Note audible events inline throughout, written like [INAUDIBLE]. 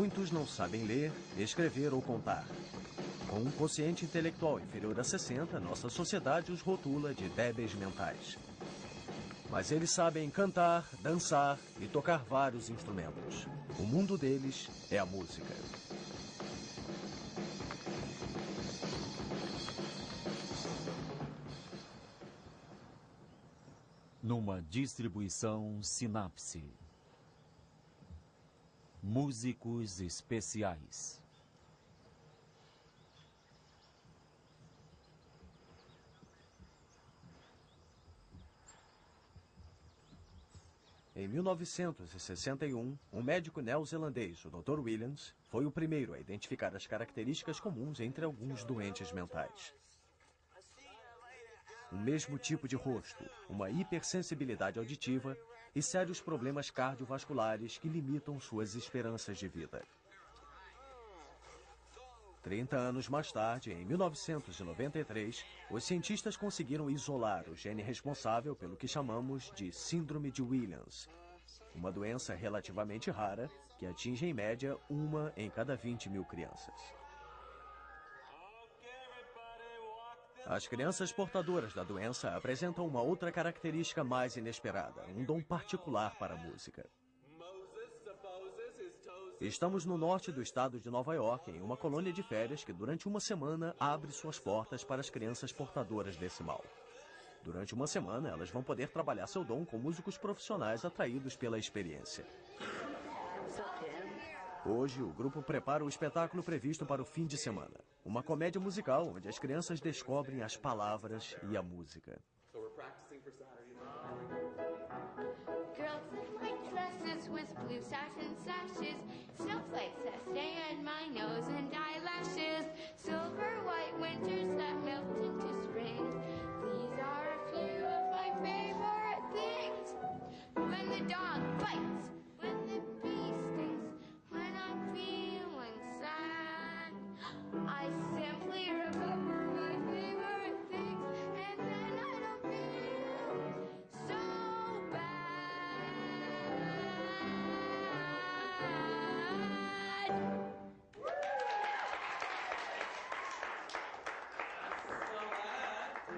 Muitos não sabem ler, escrever ou contar. Com um quociente intelectual inferior a 60, nossa sociedade os rotula de débeis mentais. Mas eles sabem cantar, dançar e tocar vários instrumentos. O mundo deles é a música. Numa distribuição Sinapse. Músicos especiais. Em 1961, um médico neozelandês, o Dr. Williams, foi o primeiro a identificar as características comuns entre alguns doentes mentais. O mesmo tipo de rosto, uma hipersensibilidade auditiva e sérios problemas cardiovasculares que limitam suas esperanças de vida. 30 anos mais tarde, em 1993, os cientistas conseguiram isolar o gene responsável pelo que chamamos de Síndrome de Williams, uma doença relativamente rara que atinge em média uma em cada 20 mil crianças. As crianças portadoras da doença apresentam uma outra característica mais inesperada, um dom particular para a música. Estamos no norte do estado de Nova York, em uma colônia de férias que durante uma semana abre suas portas para as crianças portadoras desse mal. Durante uma semana, elas vão poder trabalhar seu dom com músicos profissionais atraídos pela experiência. Hoje, o grupo prepara o espetáculo previsto para o fim de semana. Uma comédia musical onde as crianças descobrem as palavras e a música. Girls in white dresses with blue satin sashes, snowflakes that stay in my nose and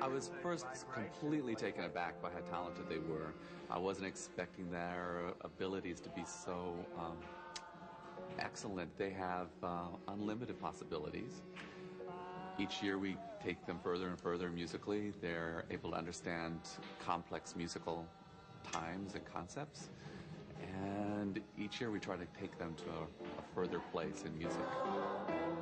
I was first completely taken aback by how talented they were. I wasn't expecting their abilities to be so um, excellent. They have uh, unlimited possibilities. Each year we take them further and further musically. They're able to understand complex musical times and concepts. And each year we try to take them to a, a further place in music.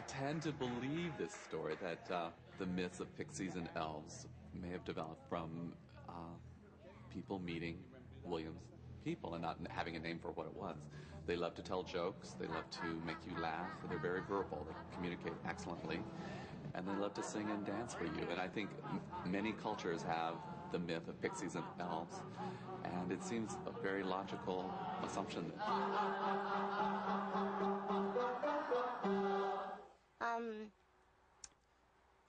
I tend to believe this story that uh, the myths of pixies and elves may have developed from uh, people meeting Williams people and not having a name for what it was. They love to tell jokes, they love to make you laugh, they're very verbal, they communicate excellently, and they love to sing and dance for you. And I think many cultures have the myth of pixies and elves, and it seems a very logical assumption. um,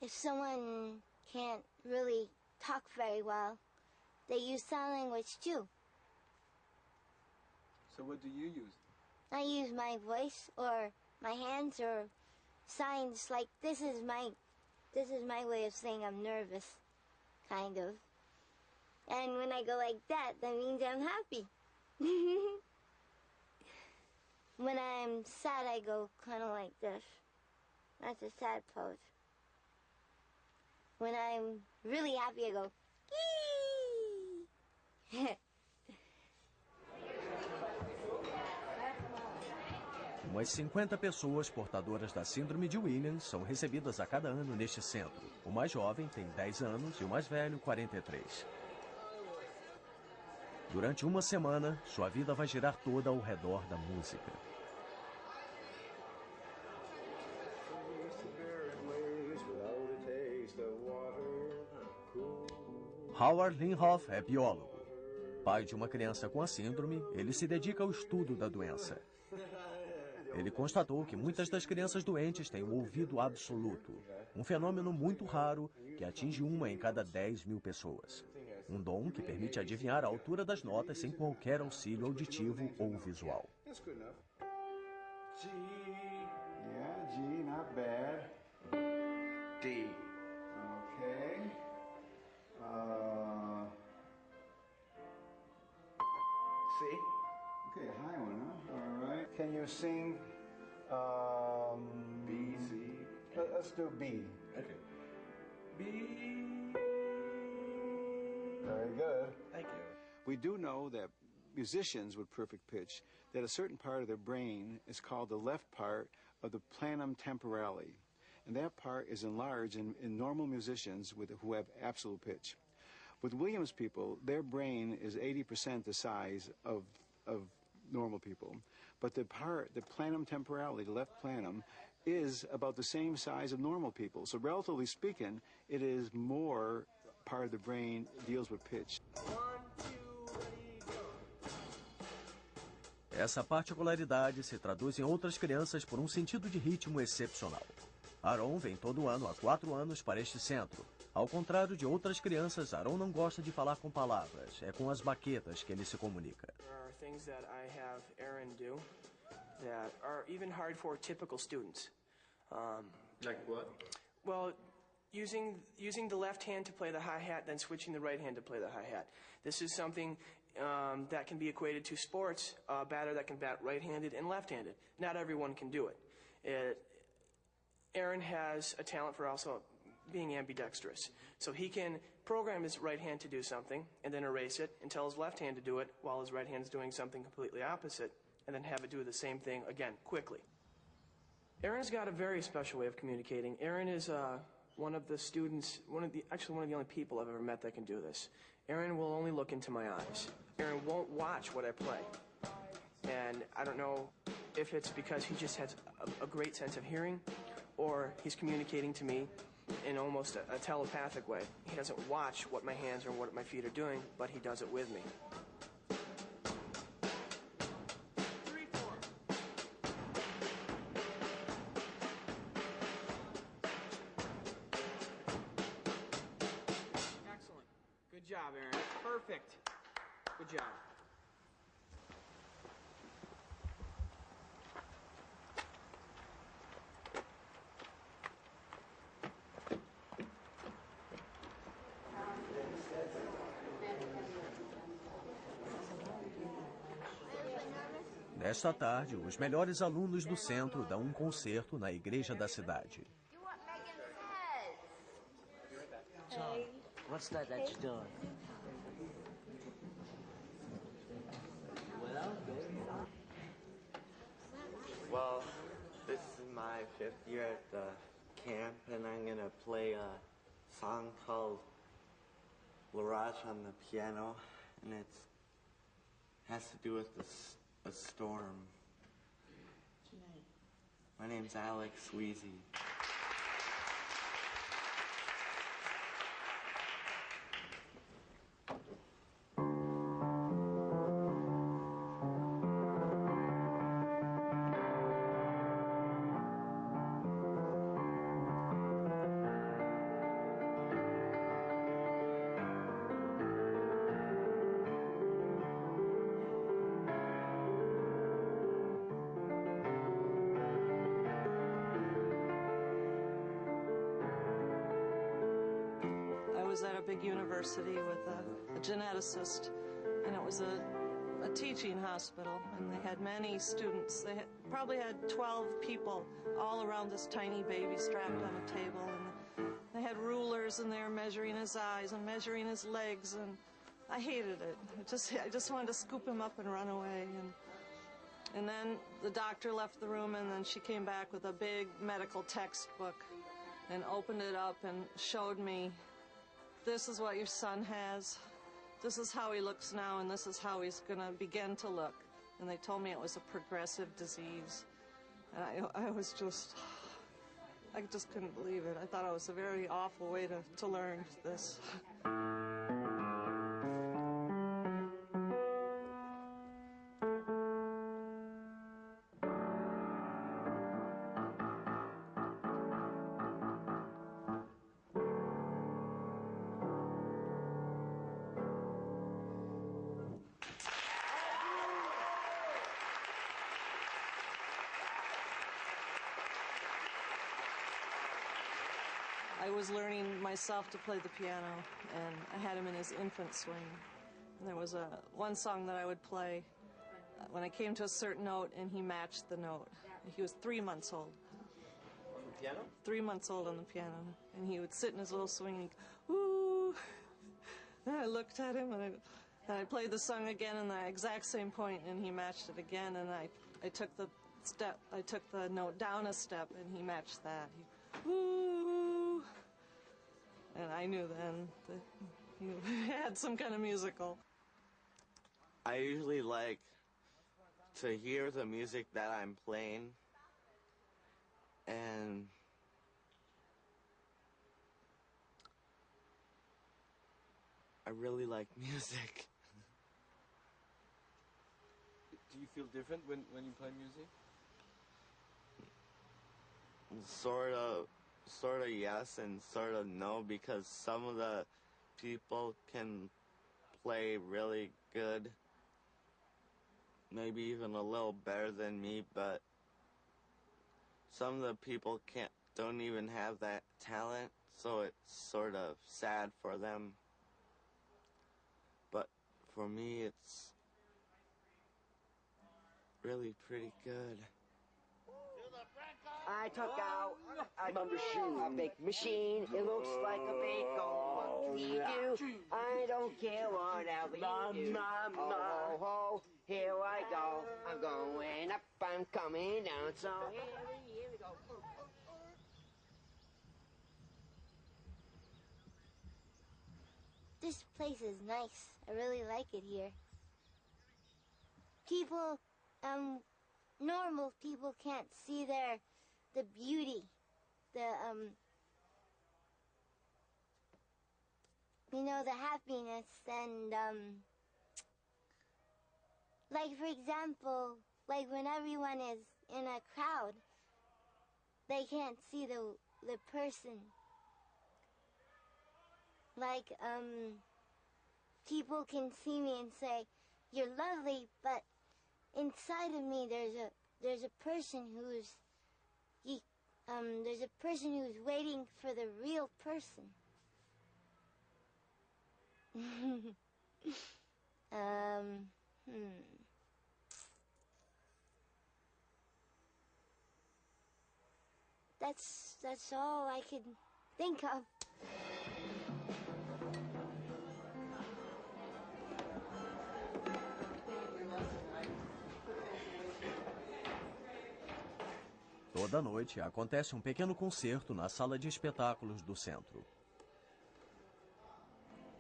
if someone can't really talk very well, they use sign language too. So what do you use? I use my voice or my hands or signs like this is my this is my way of saying I'm nervous, kind of. And when I go like that, that means I'm happy. [LAUGHS] when I'm sad, I go kind of like this. That's a sad pose. When I'm really happy, I go. Umas 50 pessoas portadoras da Síndrome de Williams são recebidas a cada ano neste centro. O mais jovem tem 10 anos e o mais velho, 43. Durante uma semana, sua vida vai girar toda ao redor da música. Howard Linhoff é biólogo. Pai de uma criança com a síndrome, ele se dedica ao estudo da doença. Ele constatou que muitas das crianças doentes têm o ouvido absoluto, um fenômeno muito raro que atinge uma em cada 10 mil pessoas. Um dom que permite adivinhar a altura das notas sem qualquer auxílio auditivo ou visual. G. Yeah, G, not bad. D. Okay. Uh, C. Okay, high one, huh? All right. Can you sing um, B, C? Let, us do B. Okay. B. Very good. Thank you. We do know that musicians with perfect pitch, that a certain part of their brain is called the left part of the planum temporale. And that part is enlarged in, in normal musicians with, who have absolute pitch. With Williams people, their brain is 80% the size of, of normal people. But the part, the planum temporale, the left planum, is about the same size of normal people. So relatively speaking, it is more part of the brain deals with pitch. Essa particularidade se traduz em outras crianças por um sentido de ritmo excepcional. Aaron vem todo ano há quatro anos para este centro. Ao contrário de outras crianças, Aaron não gosta de falar com palavras, é com as baquetas que ele se comunica. There are things that I have Aaron do that are even hard for typical students. Um, Like what? well, using using the left hand to play the hi hat, then switching the right hand to play the hi hat. This is something um, that can be equated to sports. A batter that can bat right-handed and left-handed. Not everyone can do it. it. Aaron has a talent for also being ambidextrous, so he can program his right hand to do something and then erase it and tell his left hand to do it while his right hand is doing something completely opposite, and then have it do the same thing again quickly. Aaron's got a very special way of communicating. Aaron is uh, one of the students, one of the actually one of the only people I've ever met that can do this. Aaron will only look into my eyes. Aaron won't watch what I play, and I don't know if it's because he just has a, a great sense of hearing, or he's communicating to me in almost a, a telepathic way. He doesn't watch what my hands or what my feet are doing, but he does it with me. Excellent. Good job, Aaron. Perfect. Good job. Nesta tarde, os melhores alunos do centro dão um concerto na igreja da cidade. Do what Megan says. What's that that you're doing? Well, this is my fifth year at the camp, and I'm gonna play a song called L'Orage on the piano, and it's has to do with the a storm. My name's Alex Sweezy. University with a, a geneticist, and it was a, a teaching hospital, and they had many students. They had, probably had 12 people all around this tiny baby strapped on a table, and they had rulers, and they were measuring his eyes and measuring his legs, and I hated it. I just, I just wanted to scoop him up and run away, and and then the doctor left the room, and then she came back with a big medical textbook and opened it up and showed me this is what your son has. this is how he looks now, and this is how he's going to begin to look. And they told me it was a progressive disease. And I, I was just, I just couldn't believe it. I thought it was a very awful way to, to learn this. [LAUGHS] I was learning myself to play the piano, and I had him in his infant swing. And there was a one song that I would play uh, when I came to a certain note, and he matched the note. He was three months old. On the piano? Three months old on the piano, and he would sit in his little swing and go, "Ooh." [LAUGHS] And I looked at him, and I, and I played the song again in the exact same point, and he matched it again. And I, I took the step, I took the note down a step, and he matched that. He, Ooh. And I knew then that he [LAUGHS] had some kind of musical. I usually like to hear the music that I'm playing and I really like [LAUGHS] music. Do you feel different when, when you play music? Sort of, sort of yes and sort of no because some of the people can play really good, maybe even a little better than me, but some of the people can't, don't even have that talent, so it's sort of sad for them. But for me, it's really pretty good. I took out a, a big machine. It looks like a bagel. What can you do? I don't care whatever you do. Oh, ho, ho, here I go. I'm going up, I'm coming down. So here, we- here we go. This place is nice. I really like it here. People, um, normal people can't see their, the beauty, the, um, you know, the happiness and, um, like for example, like when everyone is in a crowd, they can't see the, the person. Like um people can see me and say you're lovely but inside of me there's a there's a person who's um there's a person who's waiting for the real person. [LAUGHS] Um hmm. That's that's all I could think of Toda noite acontece um pequeno concerto na sala de espetáculos do centro.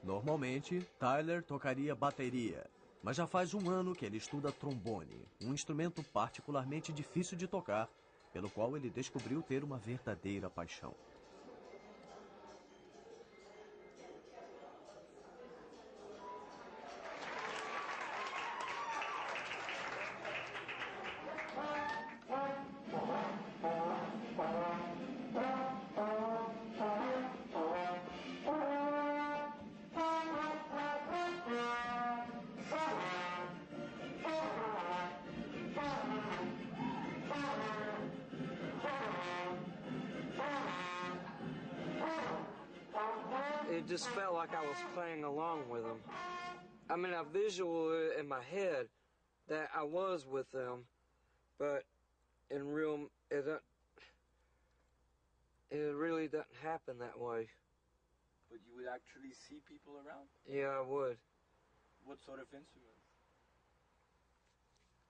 Normalmente, Tyler tocaria bateria, mas já faz um ano que ele estuda trombone, um instrumento particularmente difícil de tocar, pelo qual ele descobriu ter uma verdadeira paixão. Along with them. I mean, I visual it in my head that I was with them, but in real, it don't, it really doesn't happen that way. But you would actually see people around? Yeah, I would. What sort of instruments?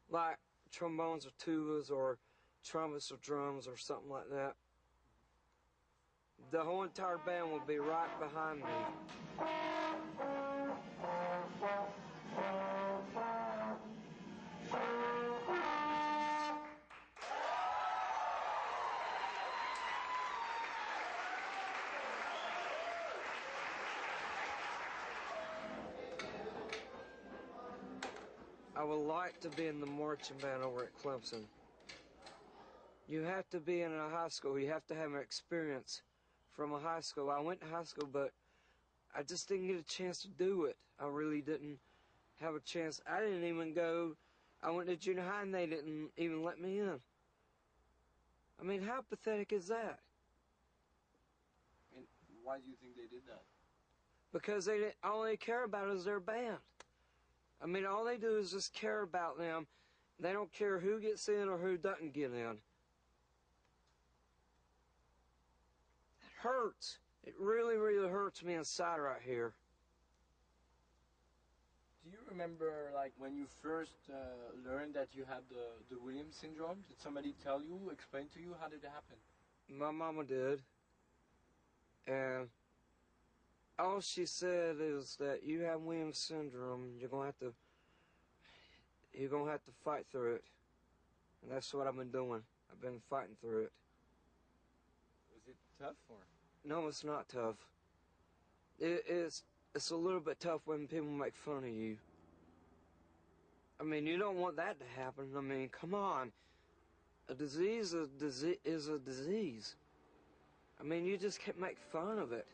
Like trombones or tubas or trumpets or drums or something like that. The whole entire band will be right behind me. I would like to be in the marching band over at Clemson. You have to be in a high school. You have to have an experience from a high school. I went to high school, but I just didn't get a chance to do it. I really didn't have a chance. I didn't even go. I went to junior high and they didn't even let me in. I mean, how pathetic is that? And why do you think they did that? Because they didn't, all they care about is their band. I mean, all they do is just care about them. They don't care who gets in or who doesn't get in. Hurts. It really, really hurts me inside right here. Do you remember, like, when you first uh, learned that you had the, the Williams syndrome? Did somebody tell you, explain to you, how did it happen? My mama did. And all she said is that you have Williams syndrome. You're gonna have to. You're gonna have to fight through it, and that's what I've been doing. I've been fighting through it. Was it tough or? No, it's not tough. It, it's it's a little bit tough when people make fun of you. I mean, you don't want that to happen. I mean, come on. A disease is a disease. Is a disease. I mean, you just can't make fun of it.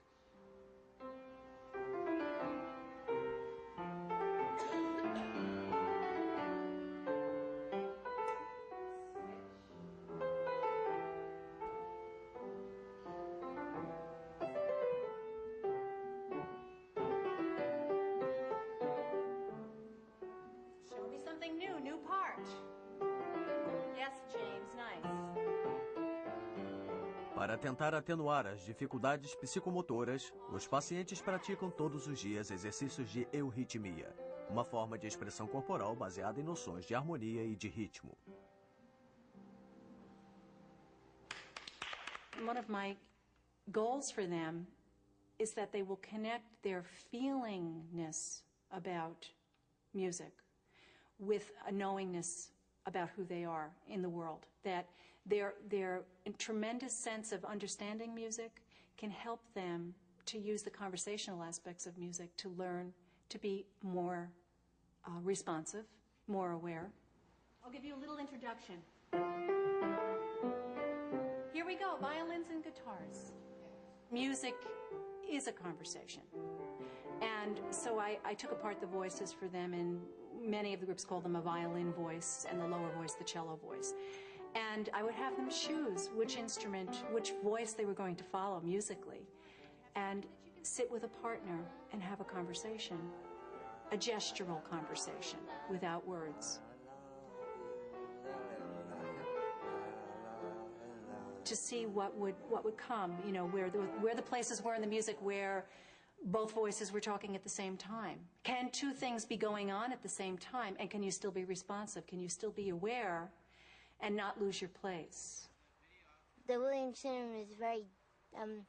Para tentar atenuar as dificuldades psicomotoras, os pacientes praticam todos os dias exercícios de euritmia, uma forma de expressão corporal baseada em noções de harmonia e de ritmo. One of my goals for them is that they will connect their feelingness about music with a knowingness about who they are in the world. That their, their tremendous sense of understanding music can help them to use the conversational aspects of music to learn to be more uh, responsive, more aware. I'll give you a little introduction. Here we go violins and guitars. Music is a conversation. And so I, I took apart the voices for them, and many of the groups call them a violin voice, and the lower voice, the cello voice. And I would have them choose which instrument, which voice they were going to follow musically, and sit with a partner and have a conversation, a gestural conversation without words. to see what would what would come. You know, where the where the places were in the music where both voices were talking at the same time. Can two things be going on at the same time, and can you still be responsive? Can you still be aware, and not lose your place? The Williams syndrome is very, um,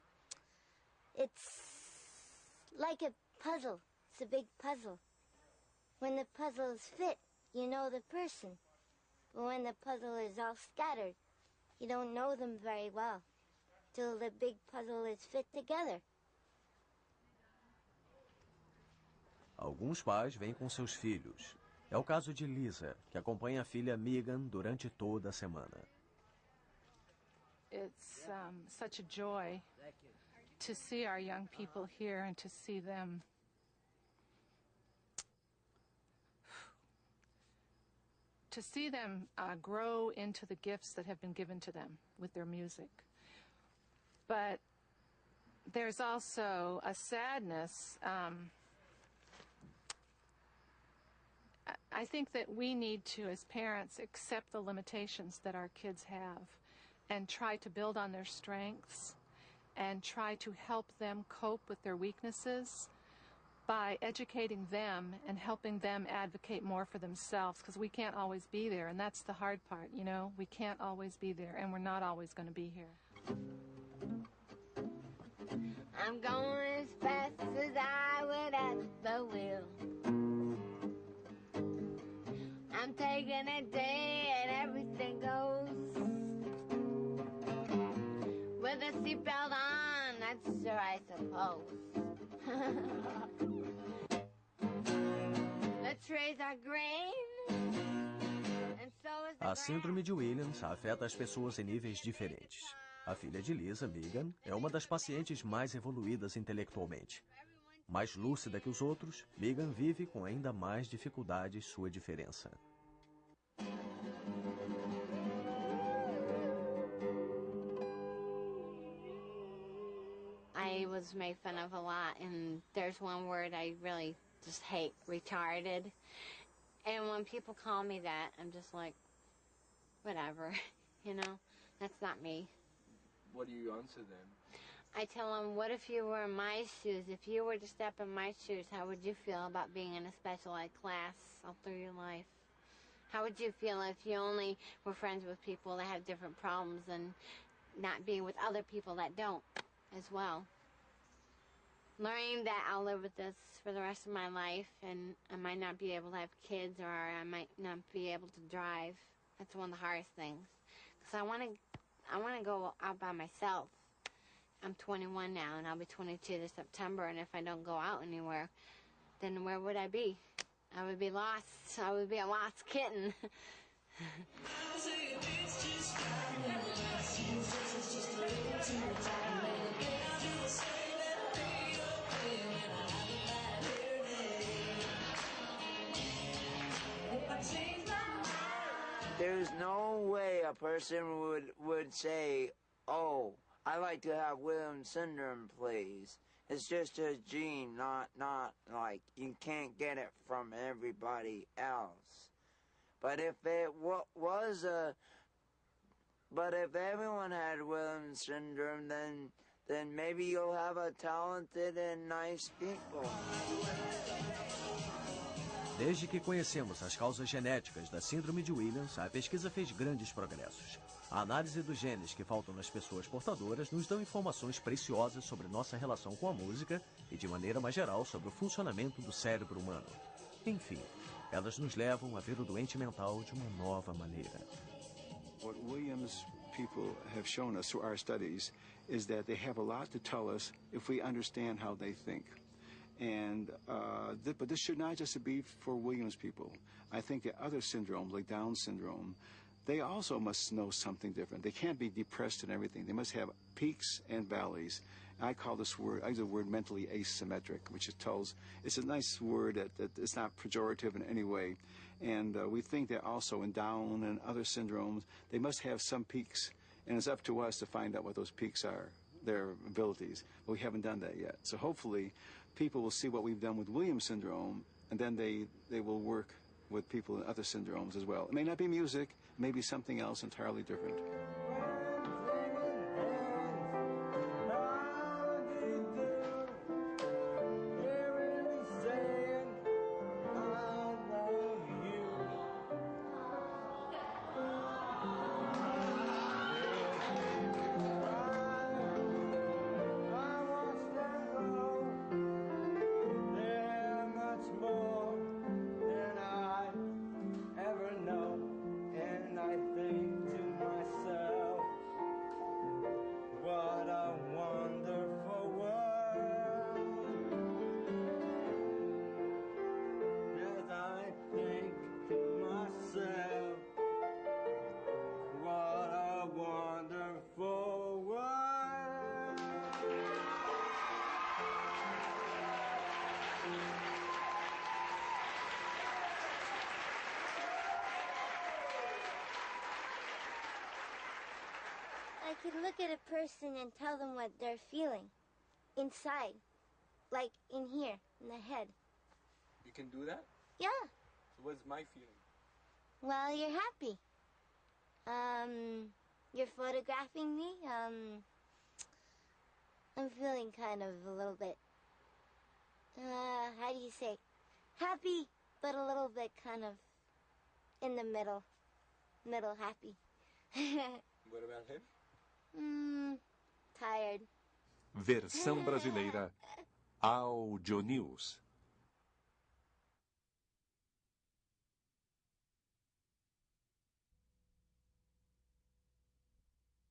it's like a puzzle. It's a big puzzle. When the puzzles fit, you know the person. But when the puzzle is all scattered, you don't know them very well till the big puzzle is fit together. Alguns pais vêm com seus filhos. É o caso de Lisa, que acompanha a filha Megan durante toda a semana. It's um, such a joy to see our young people here and to see them to see them uh, grow into the gifts that have been given to them with their music. But there's also a sadness. Um, I- think that we need to, as parents, accept the limitations that our kids have and try to build on their strengths and try to help them cope with their weaknesses by educating them and helping them advocate more for themselves because we can't always be there and that's the hard part you know we can't always be there and we're not always going to be here I'm going as fast as I would. I'm taking a day and everything goes. With a seatbelt on, that's sure I suppose. [LAUGHS] A síndrome de Williams afeta as pessoas em níveis diferentes. A filha de Lisa, Megan, é uma das pacientes mais evoluídas intelectualmente. Mais lúcida que os outros, Megan vive com ainda mais dificuldades sua diferença. Was made fun of a lot, and there's one word I really just hate retarded. And when people call me that, I'm just like, whatever, [LAUGHS] you know, that's not me. What do you answer them? I tell them, what if you were in my shoes? If you were to step in my shoes, how would you feel about being in a special ed class all through your life? How would you feel if you only were friends with people that have different problems and not being with other people that don't as well? Learning that I'll live with this for the rest of my life and I might not be able to have kids or I might not be able to drive. That's one of the hardest things. Because I want to I want to go out by myself. I'm 21 now, and I'll be 22 this September. And if I don't go out anywhere, then where would I be? I would be lost. I would be a lost kitten. [LAUGHS] There's no way a person would would say, "Oh, I like to have Williams syndrome, please." It's just a gene, not not like you can't get it from everybody else. But if it wa- was a, but if everyone had Williams syndrome, then then maybe you'll have a talented and nice people. Desde que conhecemos as causas genéticas da síndrome de Williams, a pesquisa fez grandes progressos. A análise dos genes que faltam nas pessoas portadoras nos dão informações preciosas sobre nossa relação com a música e, de maneira mais geral, sobre o funcionamento do cérebro humano. Enfim, elas nos levam a ver o doente mental de uma nova maneira. What Williams people have shown us through our studies is that they have a lot to tell us if we understand how they think. And uh, th- but this should not just be for Williams people. I think the other syndromes, like Down syndrome, they also must know something different. They can't be depressed and everything. They must have peaks and valleys. I call this word, I use the word mentally asymmetric, which it tells, it's a nice word that, that it's not pejorative in any way. And uh, we think that also in Down and other syndromes, they must have some peaks. And it's up to us to find out what those peaks are, their abilities. But we haven't done that yet. So hopefully, people will see what we've done with Williams syndrome, and then they, they will work with people in other syndromes as well. It may not be music, it may be something else entirely different. I could look at a person and tell them what they're feeling inside, like in here, in the head. You can do that? Yeah. So what's my feeling? Well, you're happy. Um, you're photographing me. Um, I'm feeling kind of a little bit. Uh, how do you say? Happy, but a little bit kind of in the middle. Middle happy. [LAUGHS] What about him? Hmm, tired. Versão brasileira Audio News.